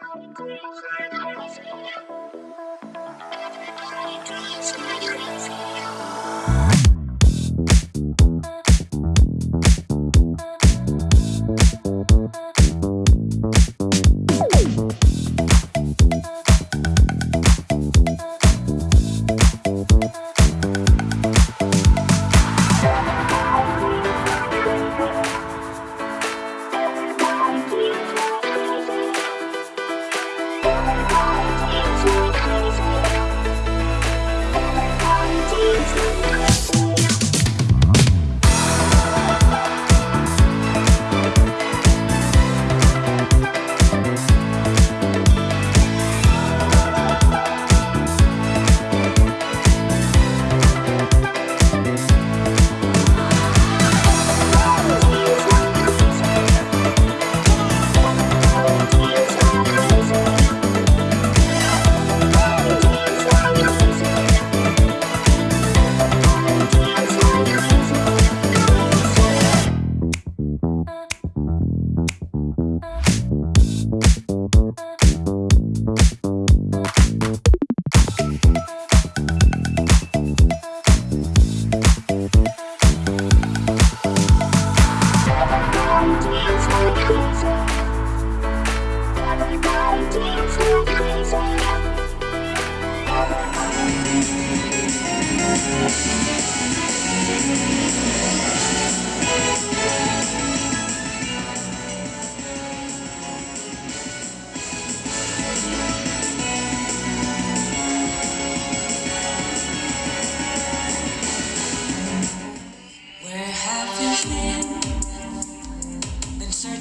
ついつい何をするんだ?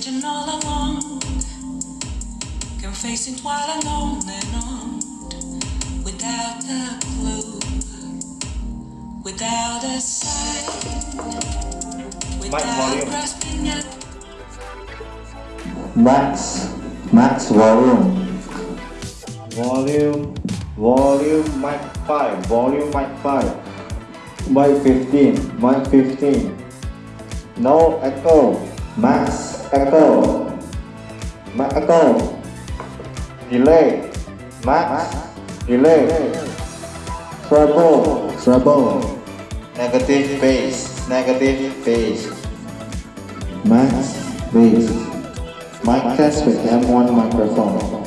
Searching all along, confessing while alone and on, without a clue, without a sign, without volume. grasping at Max, max volume. Volume, volume mic 5, volume mic 5, Mic 15, mic 15. No echo, max echo. Max echo. Delay, max delay. Treble, treble. Negative bass, negative bass. Max bass. Mic test with M1 microphone.